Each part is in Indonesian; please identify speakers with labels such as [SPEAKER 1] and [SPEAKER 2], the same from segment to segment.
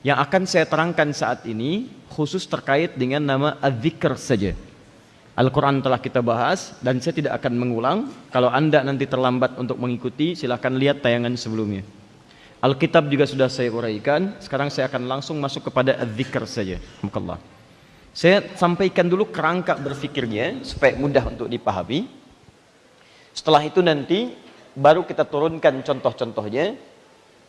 [SPEAKER 1] Yang akan saya terangkan saat ini khusus terkait dengan nama Az-Zikr saja. Al-Quran telah kita bahas dan saya tidak akan mengulang. Kalau anda nanti terlambat untuk mengikuti, silahkan lihat tayangan sebelumnya. Alkitab juga sudah saya uraikan. Sekarang saya akan langsung masuk kepada Az-Zikr saja. Alhamdulillah. Saya sampaikan dulu kerangka berfikirnya supaya mudah untuk dipahami. Setelah itu nanti baru kita turunkan contoh-contohnya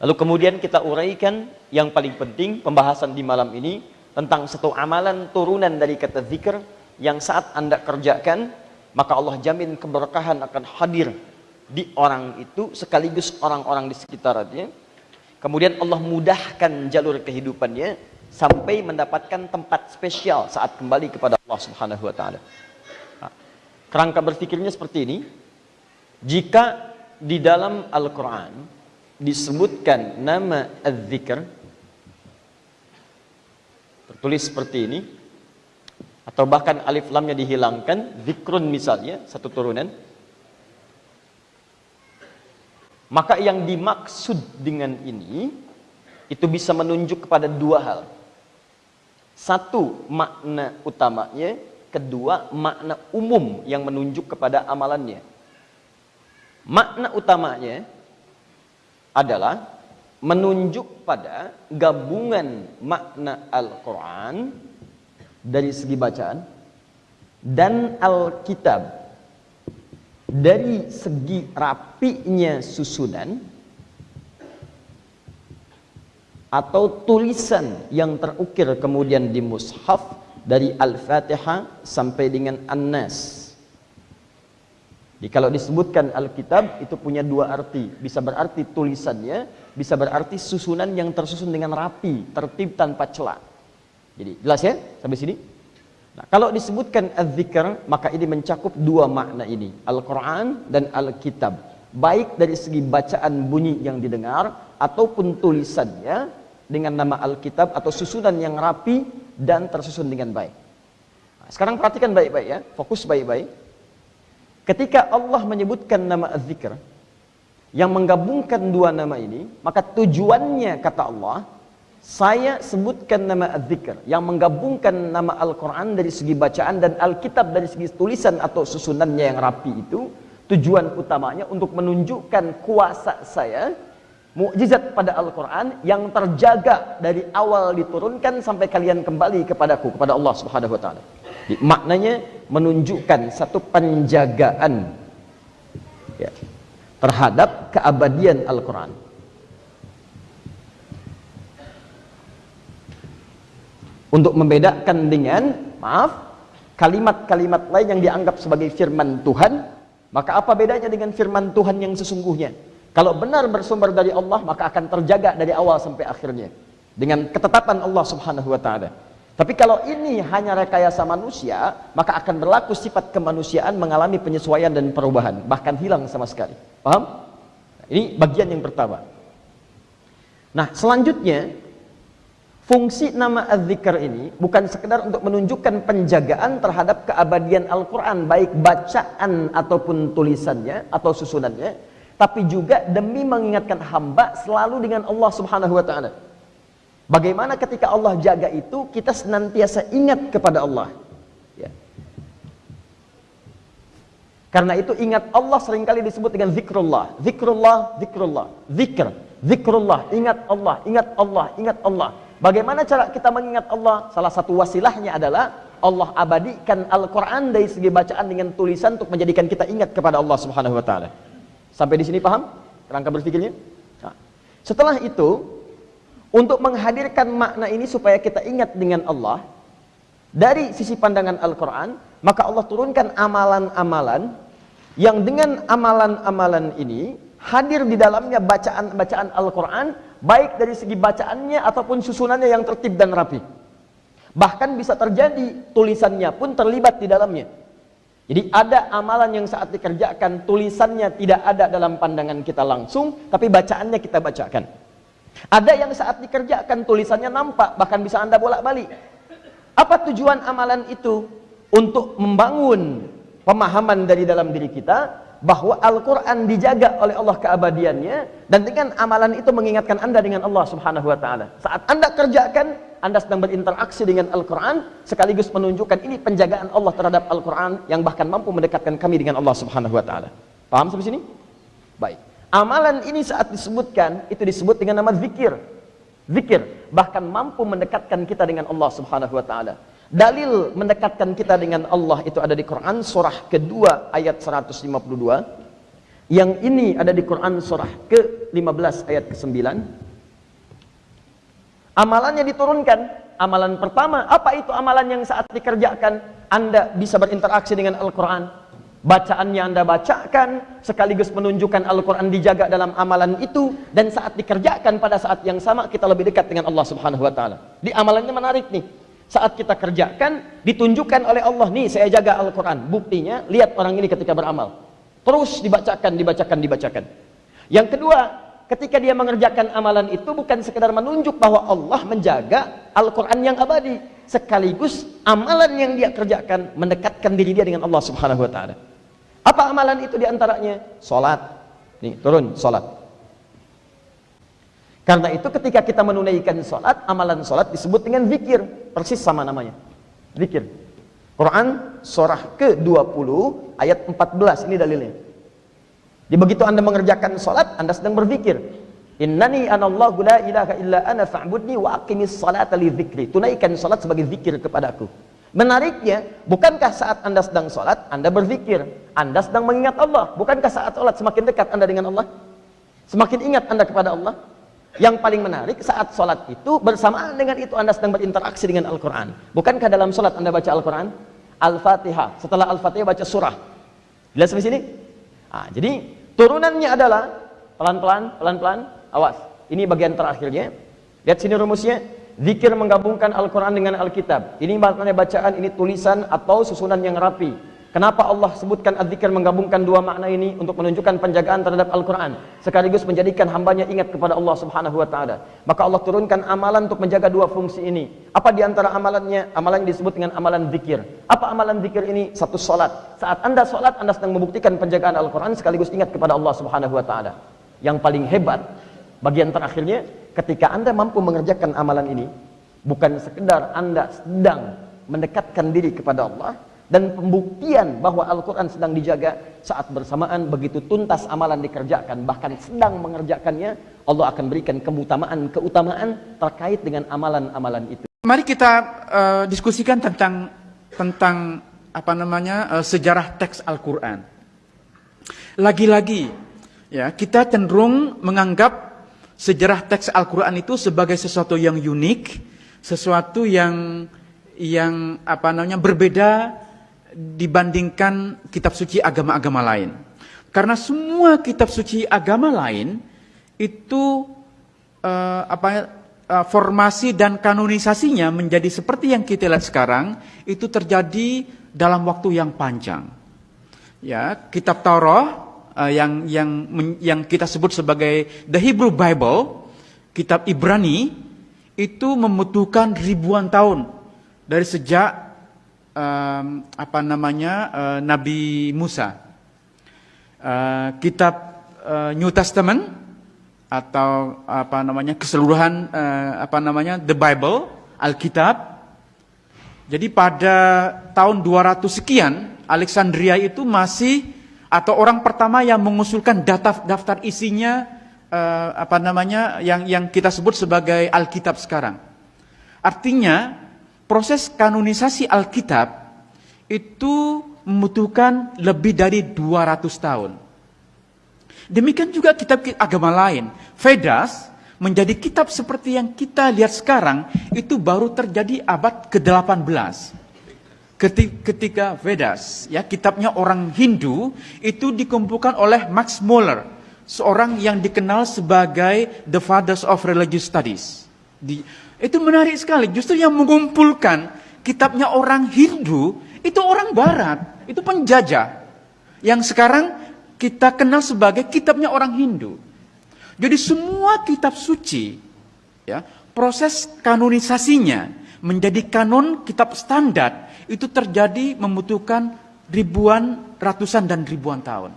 [SPEAKER 1] Lalu kemudian kita uraikan yang paling penting pembahasan di malam ini tentang satu amalan turunan dari kata zikir yang saat anda kerjakan maka Allah jamin keberkahan akan hadir di orang itu sekaligus orang-orang di sekitarnya. Kemudian Allah mudahkan jalur kehidupannya sampai mendapatkan tempat spesial saat kembali kepada Allah Subhanahu wa taala. Kerangka berfikirnya seperti ini. Jika di dalam Al-Qur'an disebutkan nama az-zikr tertulis seperti ini. Atau bahkan alif lamnya dihilangkan. Zikrun misalnya satu turunan. Maka yang dimaksud dengan ini itu bisa menunjuk kepada dua hal. Satu makna utamanya. Kedua makna umum yang menunjuk kepada amalannya. Makna utamanya adalah menunjuk pada gabungan makna Al-Quran dari segi bacaan dan Alkitab. Dari segi rapinya susunan atau tulisan yang terukir kemudian di mushaf dari Al-Fatihah sampai dengan An-Nas jadi kalau disebutkan Alkitab itu punya dua arti. Bisa berarti tulisannya, bisa berarti susunan yang tersusun dengan rapi, tertib tanpa celah. Jadi jelas ya sampai sini? Nah, kalau disebutkan az-zikr maka ini mencakup dua makna ini, Al-Qur'an dan Alkitab. Baik dari segi bacaan bunyi yang didengar ataupun tulisannya dengan nama Alkitab atau susunan yang rapi dan tersusun dengan baik. Nah, sekarang perhatikan baik-baik ya, fokus baik-baik. Ketika Allah menyebutkan nama Az-Zikr yang menggabungkan dua nama ini, maka tujuannya kata Allah, saya sebutkan nama Az-Zikr yang menggabungkan nama Al-Qur'an dari segi bacaan dan Alkitab dari segi tulisan atau susunannya yang rapi itu, tujuan utamanya untuk menunjukkan kuasa saya mukjizat pada Al-Quran yang terjaga dari awal diturunkan sampai kalian kembali kepadaku kepada Allah Subhanahu Wa Taala. Maknanya menunjukkan satu penjagaan ya, terhadap keabadian Al-Quran. Untuk membedakan dengan, maaf, kalimat-kalimat lain yang dianggap sebagai firman Tuhan, maka apa bedanya dengan firman Tuhan yang sesungguhnya? Kalau benar bersumber dari Allah, maka akan terjaga dari awal sampai akhirnya. Dengan ketetapan Allah subhanahu wa ta'ala. Tapi kalau ini hanya rekayasa manusia, maka akan berlaku sifat kemanusiaan mengalami penyesuaian dan perubahan, bahkan hilang sama sekali. Paham? Ini bagian yang pertama. Nah, selanjutnya fungsi nama az-zikr ini bukan sekedar untuk menunjukkan penjagaan terhadap keabadian Al-Qur'an baik bacaan ataupun tulisannya atau susunannya, tapi juga demi mengingatkan hamba selalu dengan Allah Subhanahu wa taala. Bagaimana ketika Allah jaga itu, kita senantiasa ingat kepada Allah. Ya. Karena itu ingat Allah sering kali disebut dengan zikrullah. Zikrullah, zikrullah, zikr. Zikrullah, ingat Allah, ingat Allah, ingat Allah. Bagaimana cara kita mengingat Allah? Salah satu wasilahnya adalah Allah abadikan Al-Quran dari segi bacaan dengan tulisan untuk menjadikan kita ingat kepada Allah Subhanahu Wa Taala. Sampai di sini paham? Kerangka berpikirnya? Nah, setelah itu, untuk menghadirkan makna ini supaya kita ingat dengan Allah dari sisi pandangan Al-Quran maka Allah turunkan amalan-amalan yang dengan amalan-amalan ini hadir di dalamnya bacaan-bacaan Al-Quran baik dari segi bacaannya ataupun susunannya yang tertib dan rapi. Bahkan bisa terjadi tulisannya pun terlibat di dalamnya. Jadi ada amalan yang saat dikerjakan tulisannya tidak ada dalam pandangan kita langsung tapi bacaannya kita bacakan ada yang saat dikerjakan tulisannya nampak, bahkan bisa Anda bolak-balik. Apa tujuan amalan itu? Untuk membangun pemahaman dari dalam diri kita bahwa Al-Quran dijaga oleh Allah keabadiannya dan dengan amalan itu mengingatkan anda dengan Allah subhanahu wa ta'ala saat anda kerjakan anda sedang berinteraksi dengan Al-Quran sekaligus menunjukkan ini penjagaan Allah terhadap Al-Quran yang bahkan mampu mendekatkan kami dengan Allah subhanahu wa ta'ala paham sampai sini? baik amalan ini saat disebutkan itu disebut dengan nama zikir zikir bahkan mampu mendekatkan kita dengan Allah subhanahu wa ta'ala Dalil mendekatkan kita dengan Allah itu ada di Quran surah kedua ayat 152. Yang ini ada di Quran surah ke-15 ayat ke-9. Amalannya diturunkan. Amalan pertama, apa itu amalan yang saat dikerjakan Anda bisa berinteraksi dengan Al-Quran? Bacaannya Anda bacakan, sekaligus menunjukkan Al-Quran dijaga dalam amalan itu, dan saat dikerjakan pada saat yang sama, kita lebih dekat dengan Allah Subhanahu Wa Taala. Di amalannya menarik nih. Saat kita kerjakan ditunjukkan oleh Allah nih saya jaga Al-Quran. Buktinya lihat orang ini ketika beramal. Terus dibacakan dibacakan dibacakan. Yang kedua ketika dia mengerjakan amalan itu bukan sekedar menunjuk bahwa Allah menjaga Al-Quran yang abadi sekaligus amalan yang dia kerjakan mendekatkan diri dia dengan Allah subhanahu wa ta'ala apa amalan itu di antaranya? sholat nih turun sholat karena itu ketika kita menunaikan sholat, amalan sholat disebut dengan zikir. Persis sama namanya. Zikir. Quran surah ke-20 ayat 14 ini dalilnya. Di begitu Anda mengerjakan sholat, Anda sedang berzikir. Innani anallahu la ilaha illa ana fa'budni wa aqimis salata li dzikri. Tunaikan salat sebagai zikir kepadaku. Menariknya, bukankah saat Anda sedang sholat, Anda berzikir? Anda sedang mengingat Allah. Bukankah saat sholat semakin dekat Anda dengan Allah? Semakin ingat Anda kepada Allah? Yang paling menarik saat sholat itu bersamaan dengan itu Anda sedang berinteraksi dengan Al-Quran. Bukankah dalam sholat Anda baca Al-Quran? Al-Fatihah. Setelah Al-Fatihah baca surah. Jelas sampai sini? Nah, jadi turunannya adalah pelan-pelan, pelan-pelan, awas. Ini bagian terakhirnya. Lihat sini rumusnya. Zikir menggabungkan Al-Quran dengan Alkitab. Ini maknanya bacaan, ini tulisan atau susunan yang rapi. Kenapa Allah sebutkan adzikir menggabungkan dua makna ini untuk menunjukkan penjagaan terhadap Al-Quran sekaligus menjadikan hambanya ingat kepada Allah Subhanahu Wa Taala. Maka Allah turunkan amalan untuk menjaga dua fungsi ini. Apa di antara amalannya? Amalan yang disebut dengan amalan zikir. Apa amalan zikir ini? Satu solat. Saat anda solat, anda sedang membuktikan penjagaan Al-Quran sekaligus ingat kepada Allah Subhanahu Wa Taala. Yang paling hebat bagian terakhirnya, ketika anda mampu mengerjakan amalan ini, bukan sekedar anda sedang mendekatkan diri kepada Allah, dan pembuktian bahwa Al-Quran sedang dijaga saat bersamaan begitu tuntas amalan dikerjakan bahkan sedang mengerjakannya Allah akan berikan keutamaan keutamaan terkait dengan amalan-amalan itu.
[SPEAKER 2] Mari kita uh, diskusikan tentang tentang apa namanya uh, sejarah teks Al-Quran. Lagi-lagi ya kita cenderung menganggap sejarah teks Al-Quran itu sebagai sesuatu yang unik sesuatu yang yang apa namanya berbeda dibandingkan kitab suci agama-agama lain. Karena semua kitab suci agama lain itu uh, apa uh, formasi dan kanonisasinya menjadi seperti yang kita lihat sekarang itu terjadi dalam waktu yang panjang. Ya, kitab Taurat uh, yang yang yang kita sebut sebagai the Hebrew Bible, kitab Ibrani itu membutuhkan ribuan tahun dari sejak um, apa namanya uh, Nabi Musa. Uh, kitab uh, New Testament atau apa namanya keseluruhan uh, apa namanya The Bible, Alkitab. Jadi pada tahun 200 sekian Alexandria itu masih atau orang pertama yang mengusulkan daftar daftar isinya uh, apa namanya yang yang kita sebut sebagai Alkitab sekarang. Artinya proses kanonisasi Alkitab itu membutuhkan lebih dari 200 tahun. Demikian juga kitab agama lain. Vedas menjadi kitab seperti yang kita lihat sekarang itu baru terjadi abad ke-18. Ketika Vedas, ya kitabnya orang Hindu itu dikumpulkan oleh Max Muller, seorang yang dikenal sebagai the fathers of religious studies. Di, itu menarik sekali. Justru yang mengumpulkan kitabnya orang Hindu itu orang Barat, itu penjajah. Yang sekarang kita kenal sebagai kitabnya orang Hindu. Jadi semua kitab suci, ya, proses kanonisasinya menjadi kanon kitab standar itu terjadi membutuhkan ribuan, ratusan dan ribuan tahun.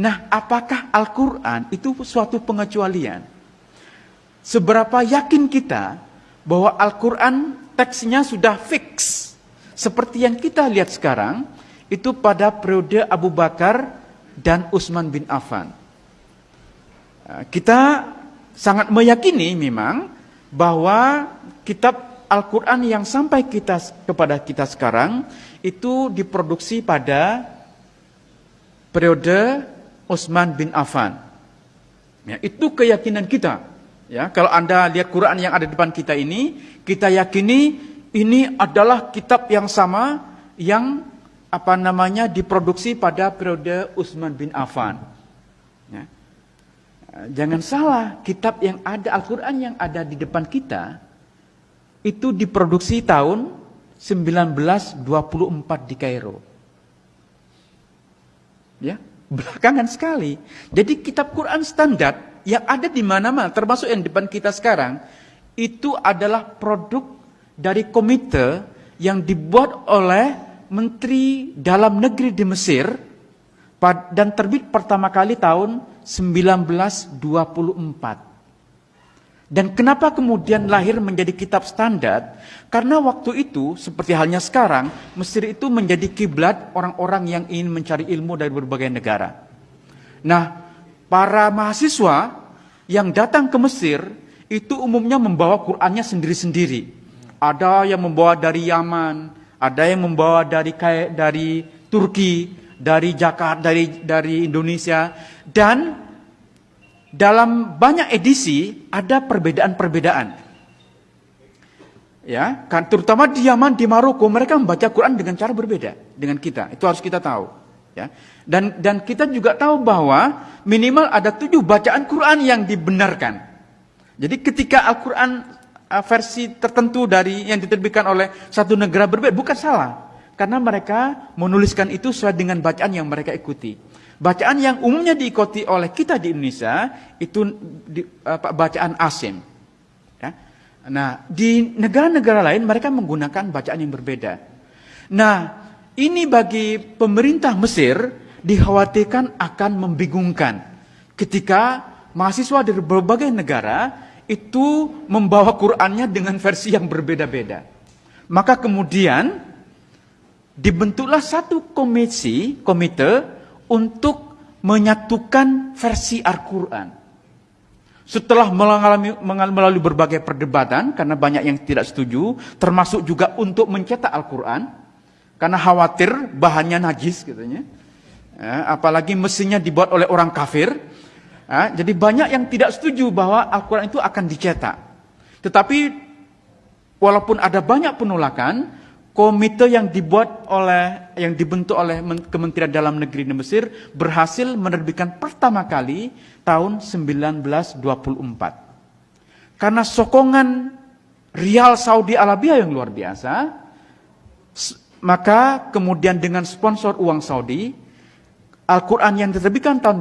[SPEAKER 2] Nah, apakah Al-Quran itu suatu pengecualian? Seberapa yakin kita bahwa Al-Quran teksnya sudah fix? Seperti yang kita lihat sekarang, itu pada periode Abu Bakar dan Utsman bin Affan. Kita sangat meyakini memang bahwa kitab Al-Quran yang sampai kita kepada kita sekarang itu diproduksi pada periode Utsman bin Affan. Ya, itu keyakinan kita. Ya, kalau Anda lihat Quran yang ada di depan kita ini, kita yakini ini adalah kitab yang sama yang apa namanya diproduksi pada periode Utsman bin Affan. Ya. Jangan salah, kitab yang ada Al-Quran yang ada di depan kita itu diproduksi tahun 1924 di Kairo. Ya, belakangan sekali. Jadi kitab Quran standar yang ada di mana-mana, termasuk yang depan kita sekarang, itu adalah produk dari komite yang dibuat oleh Menteri Dalam Negeri di Mesir dan terbit pertama kali tahun 1924. Dan kenapa kemudian lahir menjadi kitab standar? Karena waktu itu, seperti halnya sekarang, Mesir itu menjadi kiblat orang-orang yang ingin mencari ilmu dari berbagai negara. Nah, para mahasiswa yang datang ke Mesir itu umumnya membawa Qur'annya sendiri-sendiri. Ada yang membawa dari Yaman, ada yang membawa dari dari Turki, dari Jakarta, dari dari Indonesia dan dalam banyak edisi ada perbedaan-perbedaan. Ya, kan terutama di Yaman, di Maroko mereka membaca Quran dengan cara berbeda dengan kita. Itu harus kita tahu, ya. Dan dan kita juga tahu bahwa minimal ada tujuh bacaan Quran yang dibenarkan. Jadi ketika Al-Quran uh, versi tertentu dari yang diterbitkan oleh satu negara berbeda bukan salah karena mereka menuliskan itu sesuai dengan bacaan yang mereka ikuti. Bacaan yang umumnya diikuti oleh kita di Indonesia itu di, apa, bacaan asim. Ya. Nah, di negara-negara lain mereka menggunakan bacaan yang berbeda. Nah, ini bagi pemerintah Mesir dikhawatirkan akan membingungkan ketika mahasiswa dari berbagai negara itu membawa Qur'annya dengan versi yang berbeda-beda. Maka kemudian dibentuklah satu komisi, komite untuk menyatukan versi Al-Quran. Setelah mengalami, melalui berbagai perdebatan, karena banyak yang tidak setuju, termasuk juga untuk mencetak Al-Quran, karena khawatir bahannya najis katanya. Ya, apalagi mesinnya dibuat oleh orang kafir, jadi banyak yang tidak setuju bahwa Al-Quran itu akan dicetak. Tetapi walaupun ada banyak penolakan, komite yang dibuat oleh yang dibentuk oleh Kementerian Dalam Negeri di Mesir berhasil menerbitkan pertama kali tahun 1924. Karena sokongan rial Saudi Arabia yang luar biasa, maka kemudian dengan sponsor uang Saudi, Al-Quran yang diterbitkan tahun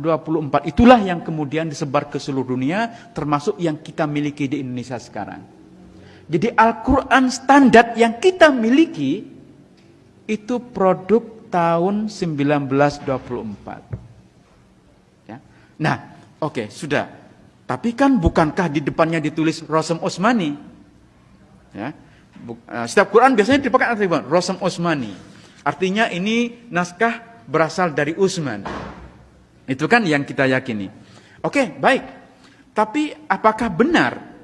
[SPEAKER 2] 24 itulah yang kemudian disebar ke seluruh dunia termasuk yang kita miliki di Indonesia sekarang. Jadi Al-Quran standar yang kita miliki itu produk tahun 1924. Ya. Nah, oke okay, sudah. Tapi kan bukankah di depannya ditulis Rosem Osmani? Ya. Eh, setiap Quran biasanya dipakai artikel Rosem Osmani. Artinya ini naskah berasal dari Utsman. Itu kan yang kita yakini. Oke, baik. Tapi apakah benar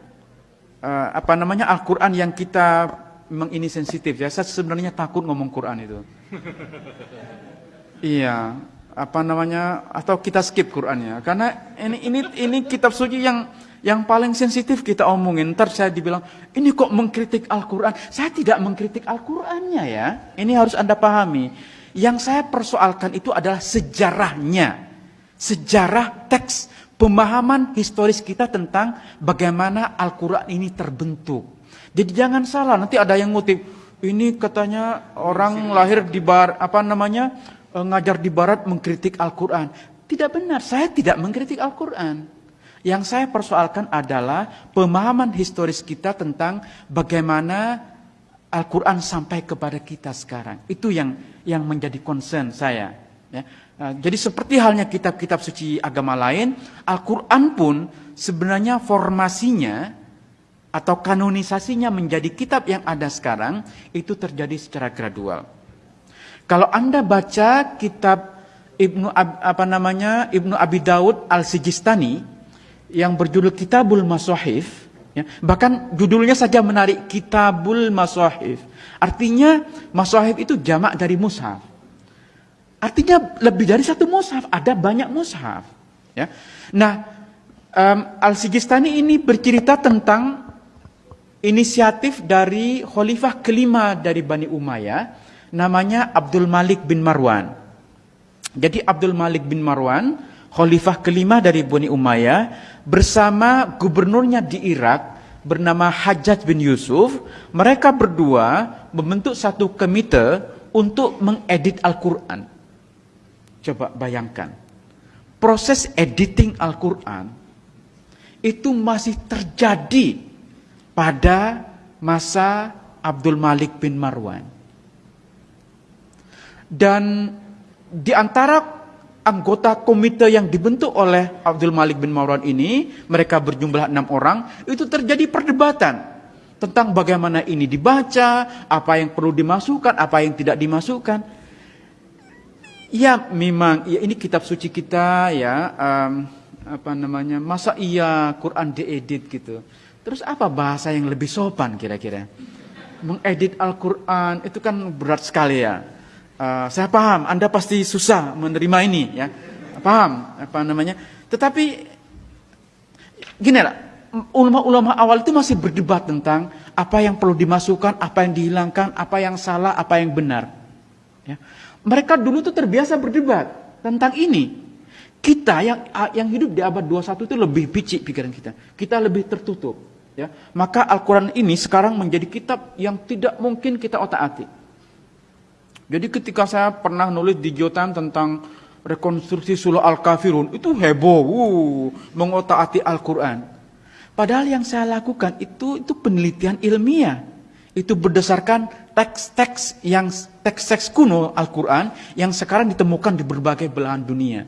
[SPEAKER 2] uh, apa namanya Al-Qur'an yang kita memang ini sensitif ya? Saya sebenarnya takut ngomong Quran itu. iya, apa namanya atau kita skip Qurannya karena ini ini ini kitab suci yang yang paling sensitif kita omongin. Ntar saya dibilang, ini kok mengkritik Al-Quran. Saya tidak mengkritik Al-Qurannya ya. Ini harus Anda pahami. Yang saya persoalkan itu adalah sejarahnya. Sejarah teks, pemahaman historis kita tentang bagaimana Al-Quran ini terbentuk. Jadi jangan salah, nanti ada yang ngutip, ini katanya orang lahir di bar, apa namanya, e, ngajar di barat mengkritik Al-Quran. Tidak benar, saya tidak mengkritik Al-Quran. Yang saya persoalkan adalah pemahaman historis kita tentang bagaimana Al-Quran sampai kepada kita sekarang. Itu yang yang menjadi concern saya. Ya. Nah, jadi seperti halnya kitab-kitab suci agama lain, Al-Quran pun sebenarnya formasinya atau kanonisasinya menjadi kitab yang ada sekarang itu terjadi secara gradual. Kalau Anda baca kitab Ibnu apa namanya Ibnu Abi Daud Al Sijistani yang berjudul Kitabul Masahif, ya, bahkan judulnya saja menarik Kitabul Masahif. Artinya Masahif itu jamak dari mushaf. Artinya lebih dari satu mushaf, ada banyak mushaf. Ya. Nah, um, Al Sijistani ini bercerita tentang inisiatif dari khalifah kelima dari Bani Umayyah namanya Abdul Malik bin Marwan. Jadi Abdul Malik bin Marwan, khalifah kelima dari Bani Umayyah, bersama gubernurnya di Irak bernama Hajjaj bin Yusuf, mereka berdua membentuk satu komite untuk mengedit Al-Quran. Coba bayangkan, proses editing Al-Quran itu masih terjadi pada masa Abdul Malik bin Marwan. Dan di antara anggota komite yang dibentuk oleh Abdul Malik bin Marwan ini, mereka berjumlah enam orang, itu terjadi perdebatan tentang bagaimana ini dibaca, apa yang perlu dimasukkan, apa yang tidak dimasukkan. Ya memang, ya ini kitab suci kita ya, um, apa namanya, masa iya Quran diedit gitu. Terus apa bahasa yang lebih sopan kira-kira? Mengedit Al-Quran itu kan berat sekali ya. Uh, saya paham, Anda pasti susah menerima ini, ya. Paham apa namanya? Tetapi gini lah, ulama-ulama awal itu masih berdebat tentang apa yang perlu dimasukkan, apa yang dihilangkan, apa yang salah, apa yang benar. Ya. Mereka dulu tuh terbiasa berdebat tentang ini. Kita yang yang hidup di abad 21 itu lebih picik pikiran kita. Kita lebih tertutup. Ya. Maka Al-Quran ini sekarang menjadi kitab yang tidak mungkin kita otak-atik. Jadi ketika saya pernah nulis di Jotan tentang rekonstruksi surah Al-Kafirun, itu heboh, uh, mengotak-atik Al-Quran. Padahal yang saya lakukan itu itu penelitian ilmiah. Itu berdasarkan teks-teks yang teks-teks kuno Al-Quran yang sekarang ditemukan di berbagai belahan dunia.